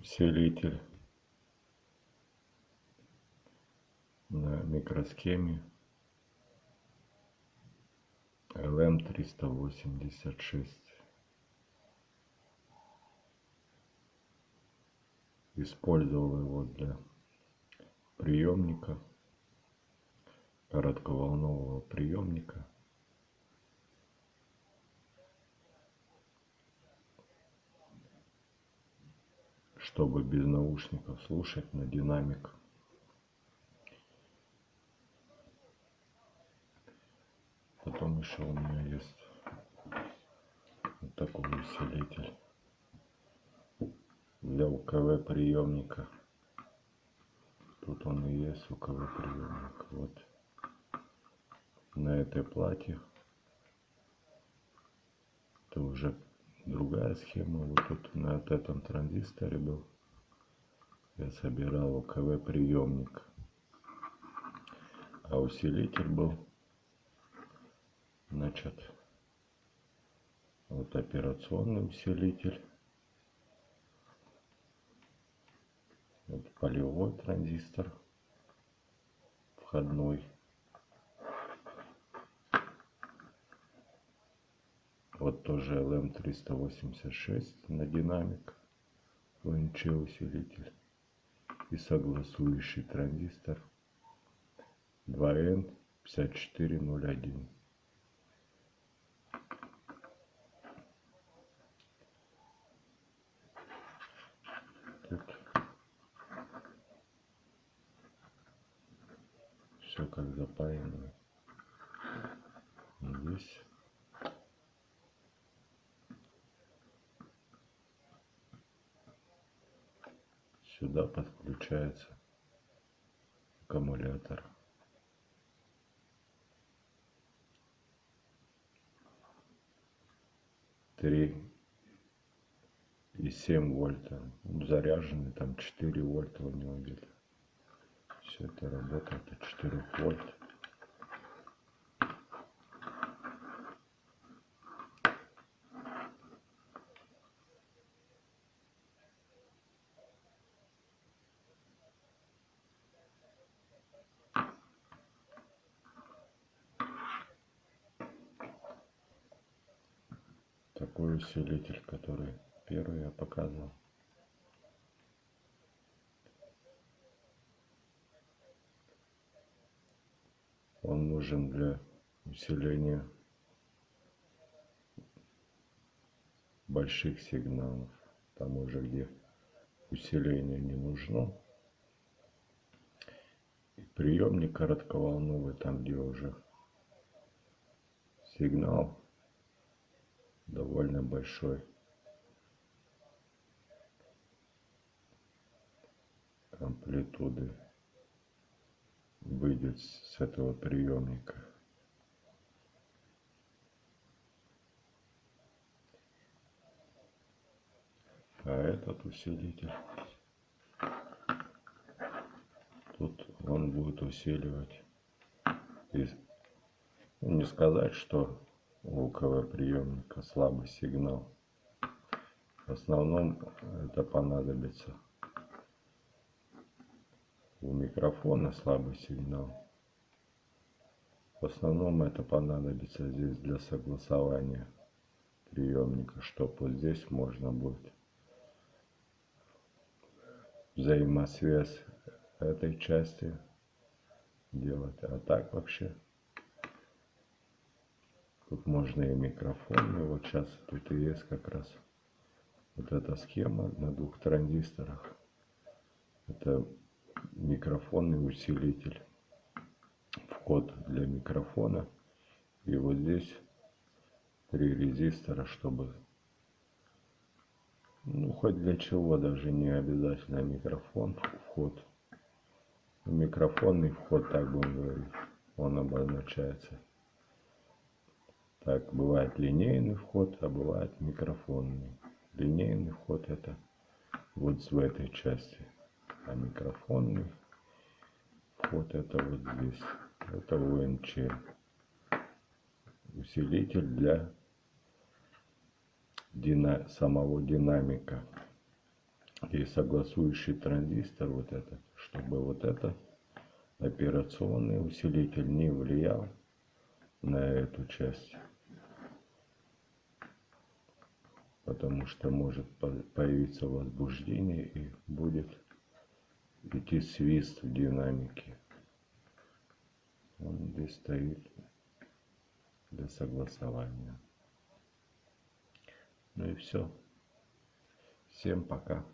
усилитель на микросхеме LM 386 использовал его для приемника коротковолнового приемника чтобы без наушников слушать на динамик потом еще у меня есть вот такой усилитель для УКВ приемника. Тут он и есть УКВ приемник. Вот на этой плате. Это уже другая схема. Вот тут на этом транзисторе был. Я собирал УКВ приемник. А усилитель был значит вот операционный усилитель вот полевой транзистор входной вот тоже LM386 на динамик. ВНЧ усилитель и согласующий транзистор. 2N5401 все как запаяно здесь сюда подключается аккумулятор. Три и семь вольта. Заряженный там четыре вольта у него где-то. Все это работает от 4 вольт. Такой усилитель, который первый я показывал. он нужен для усиления больших сигналов. Там уже где усиление не нужно. И приемник коротковолновый, там где уже сигнал довольно большой. амплитуды выйдет с этого приемника. А этот усилитель, тут он будет усиливать. И, ну, не сказать, что у КВ приемника слабый сигнал. В основном это понадобится у микрофона слабый сигнал. В основном это понадобится здесь для согласования приемника, чтобы вот здесь можно будет взаимосвязь этой части делать. А так вообще тут можно и микрофон. И вот сейчас тут и есть как раз вот эта схема на двух транзисторах. Это микрофонный усилитель вход для микрофона и вот здесь три резистора чтобы ну хоть для чего даже не обязательно микрофон вход микрофонный вход так будем говорить он обозначается так бывает линейный вход а бывает микрофонный. Линейный вход это вот в этой части а микрофонный вход это вот здесь. Это УНЧ усилитель для дина самого динамика. И согласующий транзистор вот этот, чтобы вот этот операционный усилитель не влиял на эту часть. Потому что может появиться возбуждение и будет идти свист в динамике. Он здесь стоит для согласования. Ну и все. Всем пока.